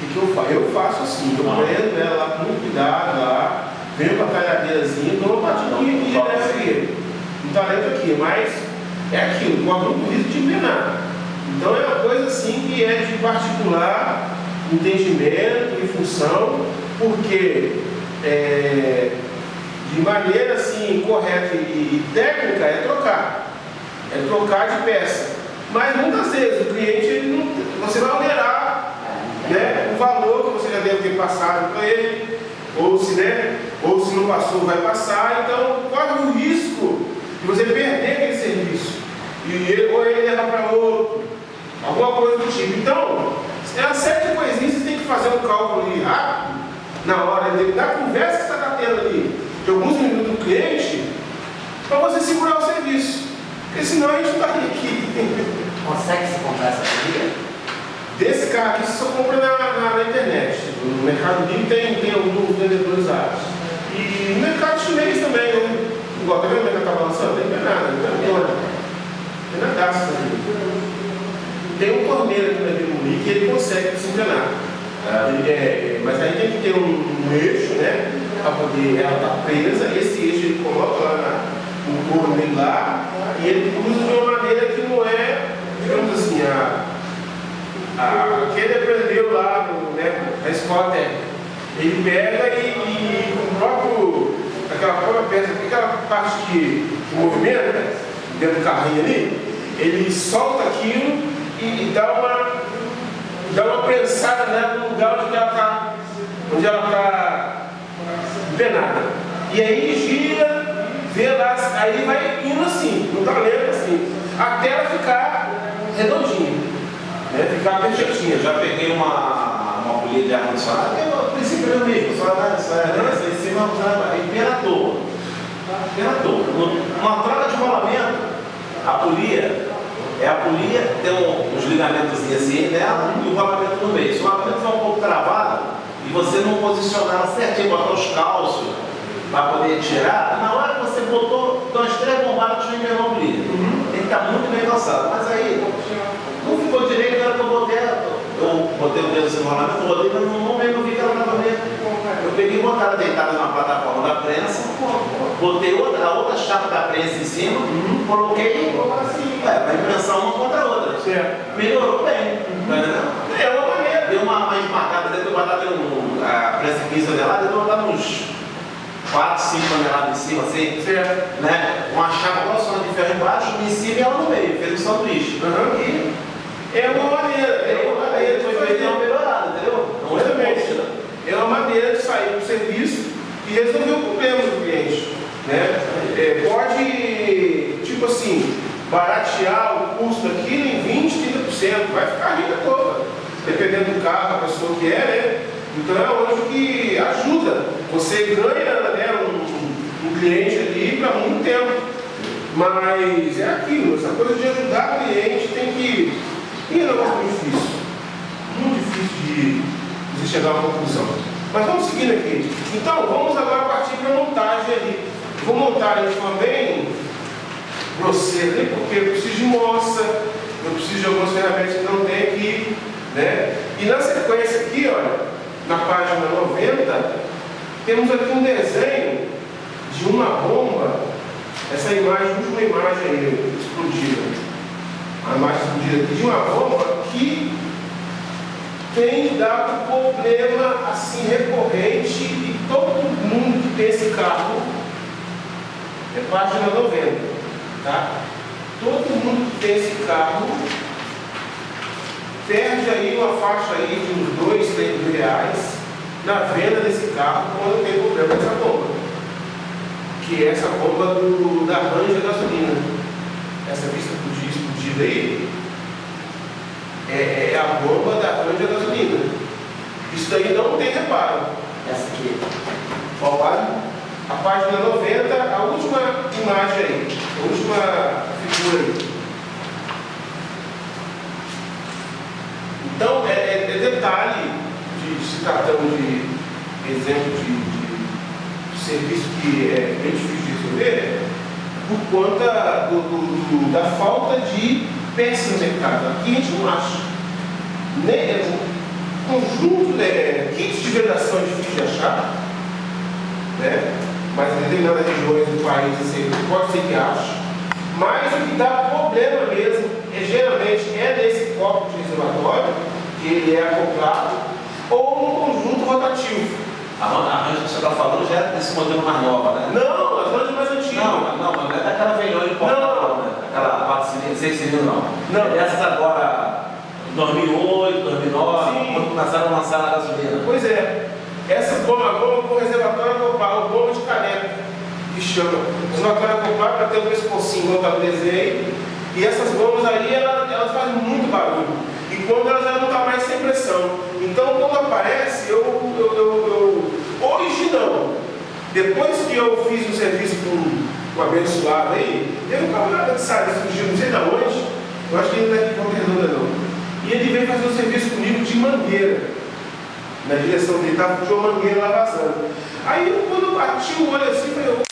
Que, eu faço? Eu faço assim, eu prendo ela lá com muito cuidado lá, venho com a talhadeirazinha, dou uma batidinha aqui direto aqui. Um talento aqui, mas é aquilo, corre muito risco de envenenar. Então é uma coisa assim que é de particular entendimento e função, porque é, de maneira assim correta e, técnica é trocar. É trocar de peça. Mas muitas vezes o cliente ele não, você vai onerar né, o valor que você já deve ter passado para ele, ou se, né, ou se não passou, vai passar, então corre o risco de você perder aquele serviço. E ele, ou ele leva para outro, alguma coisa do tipo. Então, é uma série de coisinhas você tem que fazer um cálculo ali rápido, na hora da conversa que você está tendo ali de alguns minutos do cliente para você segurar o serviço. Porque senão a gente não estaria aqui. Consegue se comprar essa bateria? Aqui você só compra na, na, na internet. No Mercado Livre tem, tem alguns vendedores árabes. E no mercado chinês também, né? Igual, tá vendo o mercado tá balançando? Tem nada, não tem nada. Tem nada ali. Tem um torneiro aqui na Vila que ele consegue se enganar. É, é, mas aí tem que ter um, um eixo, né? Para poder ela estar tá presa, esse eixo ele coloca lá na, no corpo dele lá, e ele cruza de uma maneira que não é, digamos assim, a, a, que ele aprendeu lá no, né, na escola técnica. Ele pega e, e o próprio, aquela própria peça, aquela parte que, movimenta dentro do carrinho ali, ele solta aquilo e, e dá uma dá uma prensada nela no lugar onde ela está onde ela está empenada. E aí gira, vê lá, aí vai indo assim, no talento assim, até ela ficar redondinha, né? ficar perfeitinha. Já peguei uma, uma polia de ar-condicionado, é o princípio é o mesmo, só né? em cima, imperador. Imperador. Uma troca de rolamento, a polia é a polia, tem um, uns ligamentos assim nela e o rolamento no meio. Se o rolamento for um pouco travado e você não posicionar certinho, botar os calços para poder tirar, na hora que você botou, umas três bombadas, tu enganou a polia. Uhum. Tem que estar muito bem calçado. Mas aí, não ficou direito na hora que eu botei, eu botei o dedo assim no momento eu vi que ela estava meio. Eu peguei e botar ela deitada na plataforma da prensa, botei outra, a outra chapa da prensa em cima, uhum. coloquei assim, é, para impressão uma contra a outra. Certo. Melhorou bem. Uhum. É uma maneira. Deu uma, uma esmagada dentro do um, a prensa 15 toneladas, deu botar uns 4, 5 toneladas em cima, assim, certo. né? Uma chapa grossona de ferro embaixo, em cima e ela no meio, fez um sanduíche. Uhum. E é uma maneira, é uma maneira, foi feita uma melhorada, entendeu? Exatamente. É uma maneira de sair do serviço e resolver o problema do cliente. Né? É, pode, tipo assim, baratear o custo daquilo em 20, 30%, vai ficar rica toda, dependendo do carro, a pessoa que é, né? Então é onde que ajuda. Você ganha né, um, um cliente ali para muito tempo. Mas é aquilo, essa coisa de ajudar o cliente tem que. E é um negócio muito difícil. Muito difícil de, de chegar a uma conclusão. Mas vamos seguindo aqui. Então, vamos agora partir para a montagem ali. Vou montar de forma bem grosseira, porque eu preciso de moça, eu preciso de algumas ferramentas que não tem aqui. Né? E na sequência aqui, olha, na página 90, temos aqui um desenho de uma bomba, essa imagem, última imagem aí, explodida. A imagem explodida aqui de uma bomba que tem dado problema assim recorrente e todo mundo que tem esse carro é página 90, tá? Todo mundo que tem esse carro perde aí uma faixa aí de uns 2, 3 mil reais na venda desse carro quando tem problema dessa bomba. Que é essa bomba do, da Ranger gasolina. Essa vista explodida aí é, é, a bomba da Ranger gasolina. Isso daí não tem reparo. Essa aqui. Qual? A página 90, a última imagem aí, a última figura aí. Então, é, é, é detalhe de se tratando de exemplo de, de, de, serviço que é bem difícil de resolver, por conta do, do, do, da falta de no mercado. Aqui a gente não acha. Nem, conjunto, né, kits de vedação é difícil de achar, né? mas em determinadas regiões do país assim, pode ser que ache. Mas o que dá problema mesmo, é, geralmente, é nesse copo de reservatório, que ele é acoplado, ou no conjunto rotativo. A range que você está falando já é desse modelo mais nova, né? Não, as ranges mais antigas. Não, não, mas não é daquela velhona de porta, Não. né? Aquela 4 cilindros, 6 cilindros, não. Não. É dessas agora, 2008, 2009, Sim. quando começaram a lançar na gasolina. Pois é, essas gomas, goma com reservatório acoplado, goma de caneca, que chama. Reservatório acoplado para ter um pescocinho, igual eu desenho. E essas gomas aí, elas, elas fazem muito barulho. E quando elas já não estão mais sem pressão. Então, quando aparece, eu, eu, eu, eu- Hoje não. Depois que eu fiz um serviço com abençoado aí, teve um camarada que saiu, surgiu, não sei da onde, eu acho que ele não é de Redonda não. E ele veio fazer um serviço comigo de mangueira na direção dele, estava com uma mangueira lá vazando. Aí eu, quando eu bati o olho assim, falei, "Ô,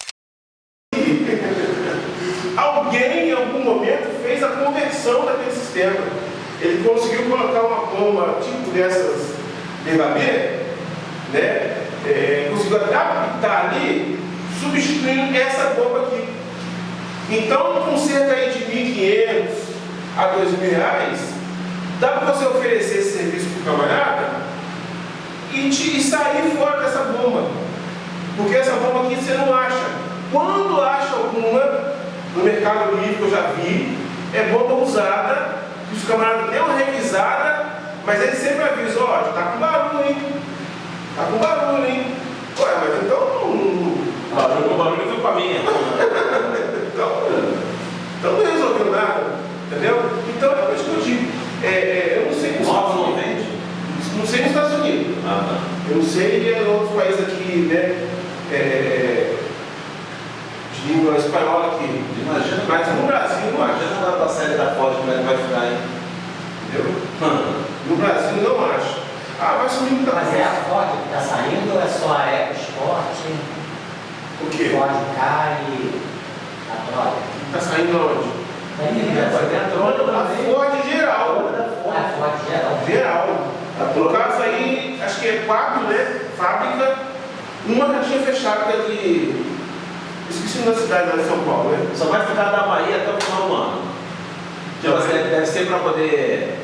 alguém em algum momento fez a conversão daquele sistema. Ele conseguiu colocar uma bomba tipo dessas derradeira, né? É, conseguiu adaptar ali, substituindo essa bomba aqui. Então, com cerca de 1.500 a 2.000 reais, dá para você oferecer esse serviço para o camarada e, te- e sair fora dessa bomba. Porque essa bomba aqui você não acha. Quando acha alguma, no Mercado Livre que eu já vi, é bomba usada, que os camaradas deu uma revisada, mas ele sempre avisa, ó, tá com barulho, hein? Tá com barulho, hein? Ué, mas então. não- barulho, o barulho foi pra mim. Então, então não resolveu nada, entendeu? Então é por isso que eu digo. É, é, eu não sei Estados não vende? Não sei nos Estados Unidos. Ah, tá. Eu não sei em outros países aqui, né? é, de língua espanhola aqui. Imagina, Mas no Brasil, não acho. imagina lá pra série da Ford como é que vai ficar aí. Entendeu? No Brasil, não acho. Ah, vai sumir muita Mas é a coisa. Ford que está saindo ou é só a EcoSport, O quê? K e a Troia? Tá saindo onde? Aí, É, vai ter a Troia A. Ford geral. a Ford geral. Geral. No caso aí, acho que é quatro, né? Fábrica. Uma já tinha fechado, que é de. Esqueci da cidade lá de São Paulo, né? Só vai ficar da Bahia até o final do ano. Tipo assim, deve ser para poder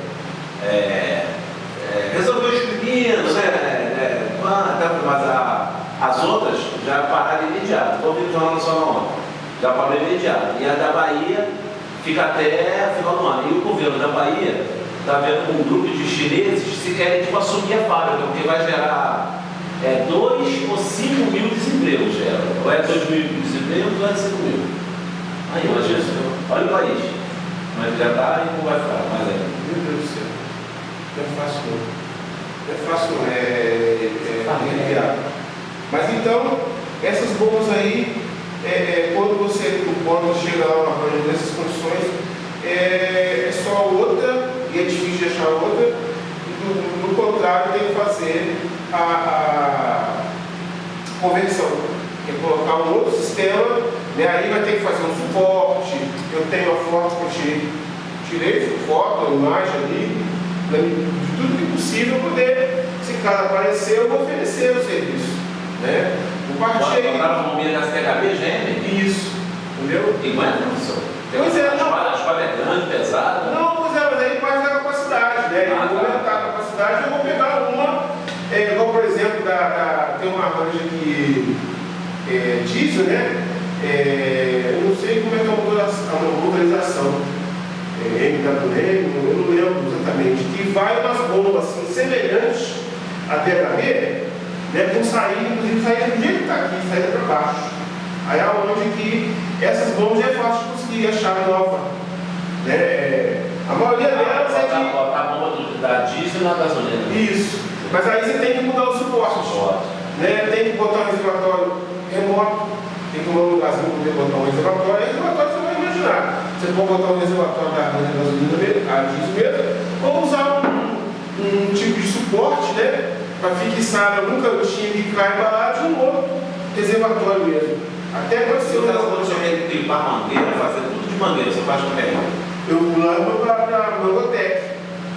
é, é, resolver os pepinos, né? É, até- mas a- as outras já pararam imediato. Estou ouvindo o Jornal Nacional ontem. Já parou imediato. E a da Bahia fica até o final do ano. E o governo da Bahia está vendo com um grupo de chineses se querem tipo, assumir a fábrica, porque vai gerar 2 ou 5 mil desempregos. Gera. Ou é 2 mil desempregos ou é 5 mil. Aí, imagina, olha o país. Mas já está e não vai ficar mais ainda. Meu Deus do céu. Não é fácil não. Não é fácil não. É, é, é viável. Mas então, essas bombas aí, é, é, quando você, chega lá uma coisa nessas condições, é, é só outra, e é difícil de achar outra, do, do contrário tem que fazer a, a conversão. Que é colocar um outro sistema, né? aí vai ter que fazer um suporte. Eu tenho a foto que eu tirei, tirei foto, imagem ali, né? de tudo que possível poder, se caso aparecer, eu vou oferecer o serviço. Né? O partir Botaram uma bombinha da CHB GM isso, entendeu? e aguenta, professor. Pois é, a não. a espada é grande, pesada. Não, pois é, mas aí parte da capacidade, né? Eu Ah, vou tá. aumentar a capacidade, eu vou pegar uma, é, igual por exemplo, da, da- tem uma ranja que é, diesel, né? É, eu não sei como é que é a motorização, a é, MWM, eu não lembro exatamente, que vai umas bombas assim, semelhantes a DHB, né, com saída, inclusive saída do jeito que está aqui, saída para baixo. Aí é onde que essas bombas é fácil de conseguir achar nova. Né? A maioria delas é de. botar a bomba da diesel na gasolina. Isso. Mas aí você tem que mudar o suporte. Né? Tem que botar um reservatório remoto, tem que tomar um lugarzinho para poder botar um reservatório. Aí reservatório você vai imaginar. Você pode botar um reservatório da gasolina mesmo, a diesel mesmo, ou usar um, um tipo de suporte, né? Para fixar algum cantinho que cai embalagem um outro reservatório mesmo. Até quando reservatório. você tem que limpar mangueira, fazer tudo de mangueira, você faz como é? Eu levo para a Mangotec.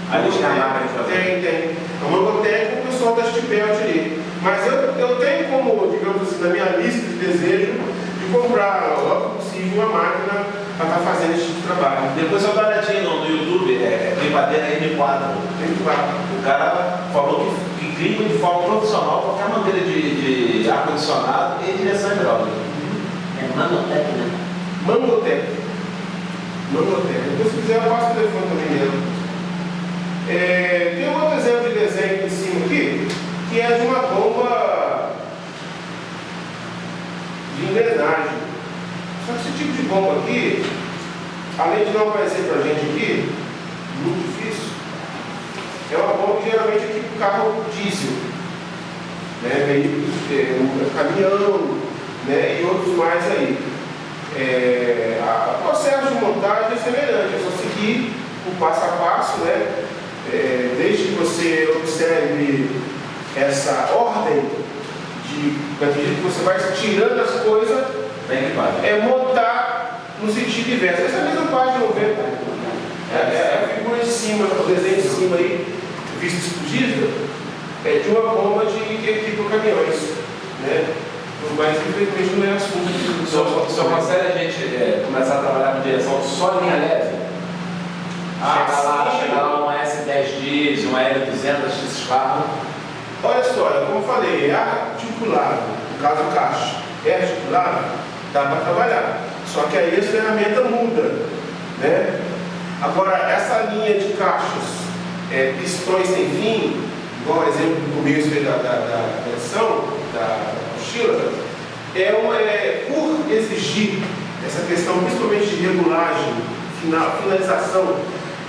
Aí eles têm a máquina de fazer. Tem, tem. A Mangotec o pessoal da Stipelt ali. Mas eu, eu tenho como, digamos assim, na minha lista de desejo, de comprar logo possível uma máquina para estar tá fazendo esse tipo de trabalho. Depois eu dou no, YouTube, é, é Climadeira M4. M4. O cara falou que, que clima de forma profissional qualquer maneira de, de ar-condicionado e direção hidráulica. É Mangotec, né? Mangotec. Mangotec. Depois se quiser eu passo o telefone também mesmo. É, tem um outro exemplo de desenho em cima aqui, que é de uma bomba de engrenagem. Só que esse tipo de bomba aqui, além de não aparecer para a gente aqui, muito difícil, é uma bomba que geralmente aqui carro diesel, né, veículos, é, um caminhão, né, e outros mais aí. É, a, o processo de montagem é semelhante, é só seguir o passo a passo, né? é, desde que você observe essa ordem de, que você vai tirando as coisas, é montar no sentido inverso. Essa é a mesma página 90. É, é a figura de cima, o desenho de cima aí, visto explodida, é de uma bomba de que equipa caminhões. Né? Mas infelizmente não é assunto aqui. Só, só consegue a gente é, começar a trabalhar com direção só linha leve? Ah, chegar lá, chegar lá um S10 diesel, um L200 esses carros. Olha só, como eu falei, é articulado, no caso do caixa, é articulado, dá para trabalhar. Só que aí a ferramenta muda. Né? Agora, essa linha de caixas, é, pistões sem fim, igual o exemplo do começo da, da, da, lição, da mochila, é, uma, é por exigir essa questão, principalmente de regulagem, final, finalização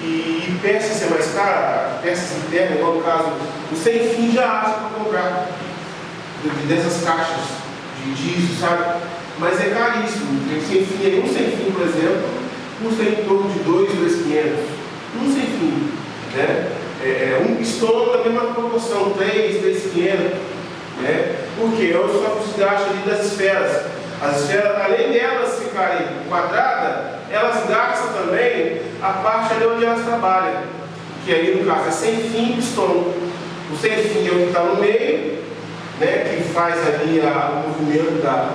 e peças ser mais cara, peças internas, igual no caso, o sem fim já acha para comprar dessas caixas de diesel, sabe? Mas é caríssimo. Tem sem fim um sem fim, por exemplo, custa em torno de 2, 2,500. Um sem fim. Né? É, é um pistão da mesma proporção, 3, 3,500. Né? Porque é o só desgaste ali das esferas. As esferas, além delas ficarem quadradas, elas gastam também a parte ali onde elas trabalham, que aí no caso é sem fim pistão. O sem fim é o que está no meio, né, que faz ali a, o movimento da,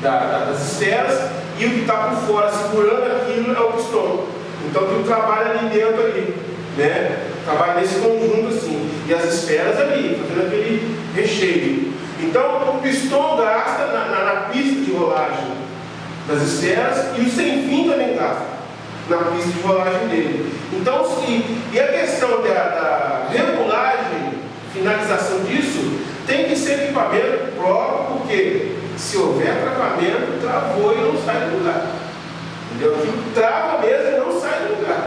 da, da, das esferas, e o que está por fora segurando aquilo é o pistão. Então tudo trabalha ali dentro ali, né? Trabalha nesse conjunto assim. E as esferas ali, fazendo aquele recheio. Então o pistão gasta na, na, na pista de rolagem das esferas e o sem fim também gasta na pista de rolagem dele. Então, se, e a questão da, da regulagem, finalização disso, tem que ser equipamento próprio, porque se houver travamento, travou e não sai do lugar.